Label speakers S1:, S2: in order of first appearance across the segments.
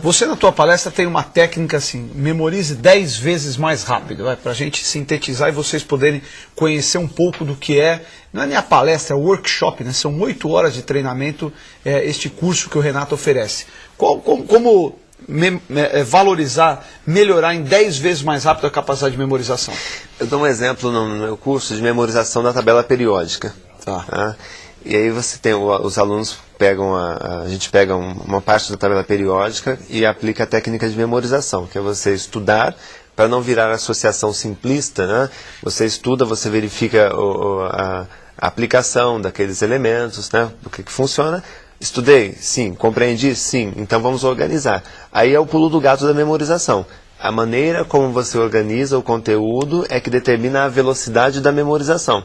S1: Você na tua palestra tem uma técnica assim, memorize 10 vezes mais rápido, para a gente sintetizar e vocês poderem conhecer um pouco do que é, não é nem a palestra, é o workshop, né? são 8 horas de treinamento, é, este curso que o Renato oferece. Qual, como, como me, é, valorizar, melhorar em 10 vezes mais rápido a capacidade de memorização?
S2: Eu dou um exemplo no meu curso de memorização da tabela periódica.
S1: Tá.
S2: tá? E aí você tem, os alunos pegam, a, a gente pega uma parte da tabela periódica e aplica a técnica de memorização, que é você estudar para não virar associação simplista, né? Você estuda, você verifica o, a, a, aplicação daqueles elementos, né? O que, que funciona. Estudei? Sim. Compreendi? Sim. Então vamos organizar. Aí é o pulo do gato da memorização. A maneira como você organiza o conteúdo é que determina a velocidade da memorização.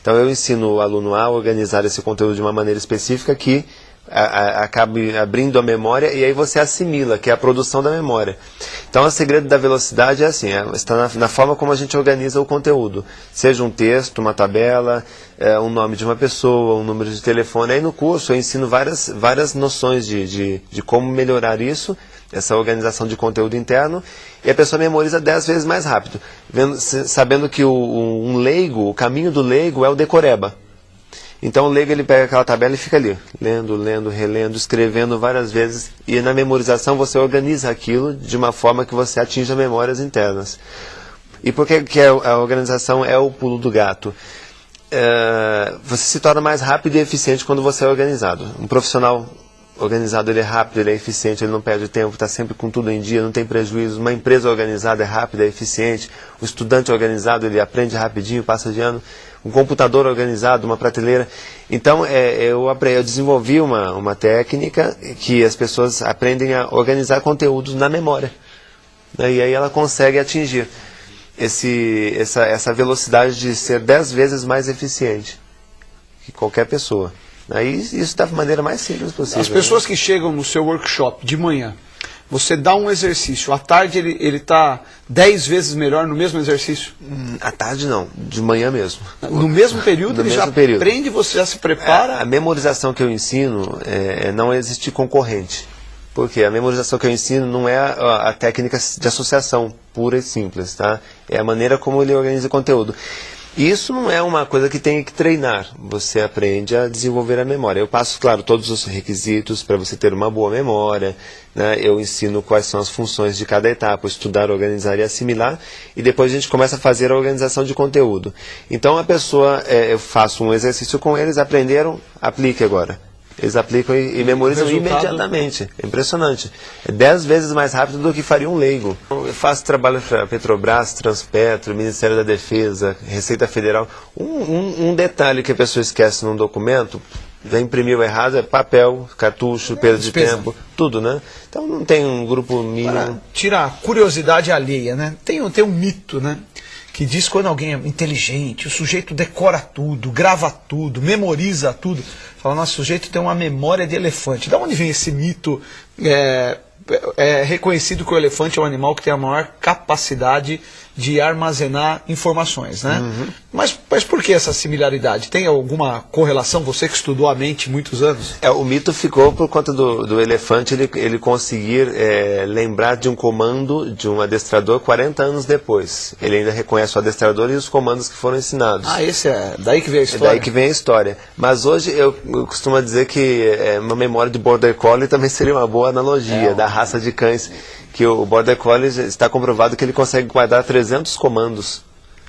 S2: Então eu ensino o aluno a organizar esse conteúdo de uma maneira específica que acabe abrindo a memória e aí você assimila, que é a produção da memória. Então o segredo da velocidade é assim, é, está na, na, forma como a gente organiza o conteúdo. Seja um texto, uma tabela, é, um nome de uma pessoa, um número de telefone. Aí no curso eu ensino várias, várias noções de, de, de como melhorar isso essa organização de conteúdo interno, e a pessoa memoriza dez vezes mais rápido, vendo, sabendo que o, um leigo, o caminho do leigo é o decoreba. Então o leigo ele pega aquela tabela e fica ali, lendo, lendo, relendo, escrevendo várias vezes, e na memorização você organiza aquilo de uma forma que você atinja memórias internas. E por que, que a organização é o pulo do gato? É, você se torna mais rápido e eficiente quando você é organizado. Um profissional organizado ele é rápido, ele é eficiente, ele não perde tempo, está sempre com tudo em dia, não tem prejuízo. Uma empresa organizada é rápida, é eficiente. O estudante organizado ele aprende rapidinho, passa de ano. Um computador organizado, uma prateleira. Então é, eu, eu desenvolvi uma, uma técnica que as pessoas aprendem a organizar conteúdos na memória. Né? E aí ela consegue atingir esse, essa, essa velocidade de ser dez vezes mais eficiente que qualquer pessoa. Aí isso da maneira mais simples possível.
S1: As pessoas né? que chegam no seu workshop de manhã, você dá um exercício, à tarde ele está dez vezes melhor no mesmo exercício?
S2: Hum, à tarde não, de manhã mesmo.
S1: No mesmo período
S2: no
S1: ele
S2: mesmo
S1: já
S2: período.
S1: aprende, você já se prepara?
S2: A, a memorização que eu ensino é, é não existe concorrente. Porque a memorização que eu ensino não é a, a técnica de associação pura e simples, tá? É a maneira como ele organiza o conteúdo. Isso não é uma coisa que tem que treinar. Você aprende a desenvolver a memória. Eu passo, claro, todos os requisitos para você ter uma boa memória. Né? Eu ensino quais são as funções de cada etapa, estudar, organizar e assimilar. E depois a gente começa a fazer a organização de conteúdo. Então a pessoa, é, eu faço um exercício com eles, aprenderam, aplique agora. Eles aplicam e, e memorizam Resultado... imediatamente. É impressionante. É dez vezes mais rápido do que faria um leigo. Eu faço trabalho para Petrobras, Transpetro, Ministério da Defesa, Receita Federal. Um, um, um, detalhe que a pessoa esquece num documento, já imprimiu errado, é papel, cartucho, perda de tempo, tudo, né? Então não tem um grupo mínimo. Para
S1: tirar a curiosidade alheia, né? Tem, tem um mito, né? Que diz quando alguém é inteligente, o sujeito decora tudo, grava tudo, memoriza tudo. Fala, nosso sujeito tem uma memória de elefante. Da onde vem esse mito? É, é reconhecido que o elefante é um animal que tem a maior capacidade de armazenar informações, né? Uhum. Mas, mas por que essa similaridade? Tem alguma correlação? Você que estudou a mente muitos anos?
S2: É, o mito ficou por conta do, do elefante ele, ele conseguir é, lembrar de um comando de um adestrador 40 anos depois. Ele ainda reconhece o adestrador e os comandos que foram ensinados.
S1: Ah, esse é daí que vem a história.
S2: É daí que vem a história. Mas hoje eu, eu costumo dizer que é, uma memória de border collie também seria uma boa analogia é, da raça de cães que o Border Collie está comprovado que ele consegue guardar 300 comandos.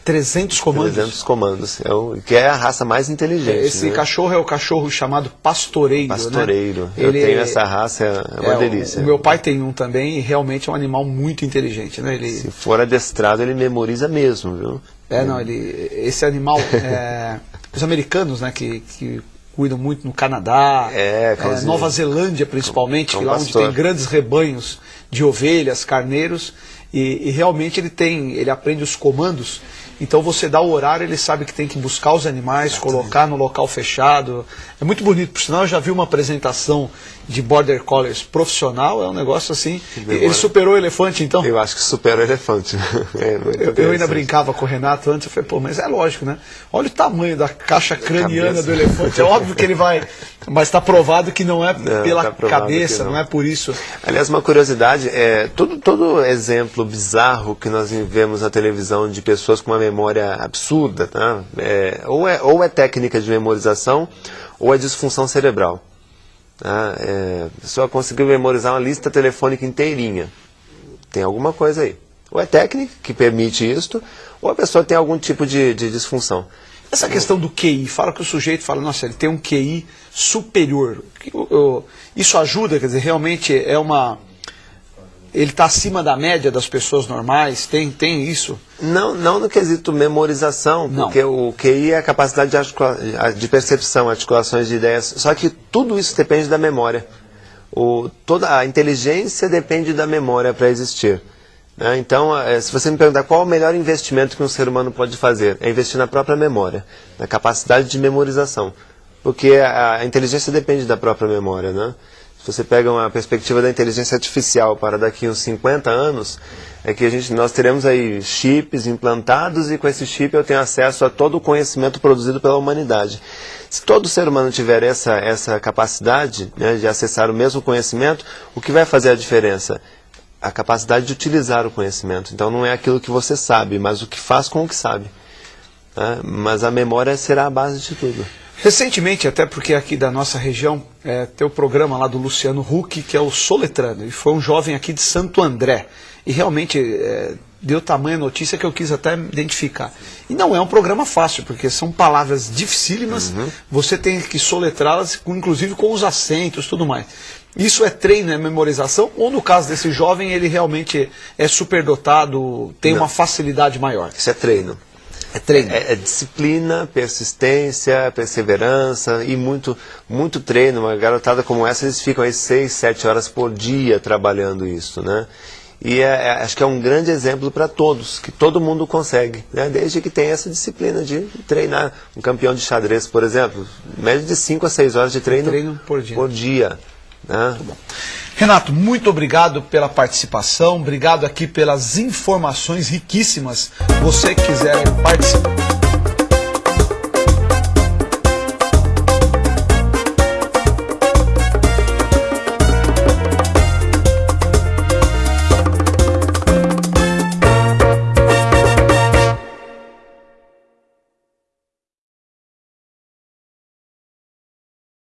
S1: 300 comandos?
S2: 300 comandos, é o, que é a raça mais inteligente.
S1: Esse
S2: né?
S1: cachorro é o cachorro chamado pastoreiro.
S2: Né? Pastoreiro.
S1: Né?
S2: Eu ele, tenho essa raça, é uma é, delícia.
S1: O, o, meu pai tem um também e realmente é um animal muito inteligente. Né? Ele,
S2: Se for adestrado, ele memoriza mesmo, viu?
S1: É, não, ele, esse animal, é, os americanos, né, que, que cuidam muito no Canadá,
S2: é,
S1: é, Nova Zelândia principalmente, que lá onde tem grandes rebanhos de ovelhas, carneiros, e, e, realmente ele tem, ele aprende os comandos. Então você dá o horário, ele sabe que tem que buscar os animais, Exatamente. colocar no local fechado. É muito bonito, por sinal eu já vi uma apresentação de Border Collies profissional, é um negócio assim. Ele superou o elefante então?
S2: Eu acho que superou o elefante.
S1: é, eu, eu, ainda brincava com o Renato antes, eu falei, pô, mas é lógico, né? Olha o tamanho da caixa craniana do elefante. É óbvio que ele vai Mas está provado que não é não, pela tá cabeça, não. não. é por isso.
S2: Aliás, uma curiosidade, é, todo, todo exemplo bizarro que nós vemos na televisão de pessoas com uma memória absurda, tá? é, ou, é, ou é técnica de memorização, ou é disfunção cerebral. Tá? É, a pessoa conseguiu memorizar uma lista telefônica inteirinha. Tem alguma coisa aí. Ou é técnica que permite isso, ou a pessoa tem algum tipo de, de disfunção.
S1: Essa questão do QI, fala que o sujeito fala, nossa, ele tem um QI superior. Isso ajuda, quer dizer, realmente é uma. Ele está acima da média das pessoas normais? Tem, tem isso?
S2: Não, não no quesito memorização, não. porque o QI é a capacidade de, de percepção, articulações de ideias. Só que tudo isso depende da memória. O, toda a inteligência depende da memória para existir. Né? Então, é, se você me perguntar qual é o melhor investimento que um ser humano pode fazer, é investir na própria memória, na capacidade de memorização. Porque a, a inteligência depende da própria memória. Né? Se você pega uma perspectiva da inteligência artificial para daqui uns 50 anos, é que a gente, nós teremos aí chips implantados e com esse chip eu tenho acesso a todo o conhecimento produzido pela humanidade. Se todo ser humano tiver essa, essa capacidade né, de acessar o mesmo conhecimento, o que vai fazer a diferença? a capacidade de utilizar o conhecimento. Então não é aquilo que você sabe, mas o que faz com o que sabe. Né? Mas a memória será a base de tudo.
S1: Recentemente, até porque aqui da nossa região, é, tem o programa lá do Luciano Huck, que é o Soletrando. E foi um jovem aqui de Santo André. E realmente é, deu tamanha notícia que eu quis até identificar. E não é um programa fácil, porque são palavras dificílimas, uhum. você tem que soletrá-las, inclusive com os acentos tudo mais. Isso é treino, é memorização? Ou no caso desse jovem, ele realmente é superdotado, tem Não. uma facilidade maior?
S2: Isso é treino. É treino. É, é, disciplina, persistência, perseverança e muito, muito treino. Uma garotada como essa, eles ficam aí seis, sete horas por dia trabalhando isso, né? E é, é, acho que é um grande exemplo para todos, que todo mundo consegue, né? desde que tenha essa disciplina de treinar. Um campeão de xadrez, por exemplo, média de 5 a 6 horas de treino, treino por dia. Por dia. Né?
S1: Renato, muito obrigado pela participação, obrigado aqui pelas informações riquíssimas. Você quiser participar.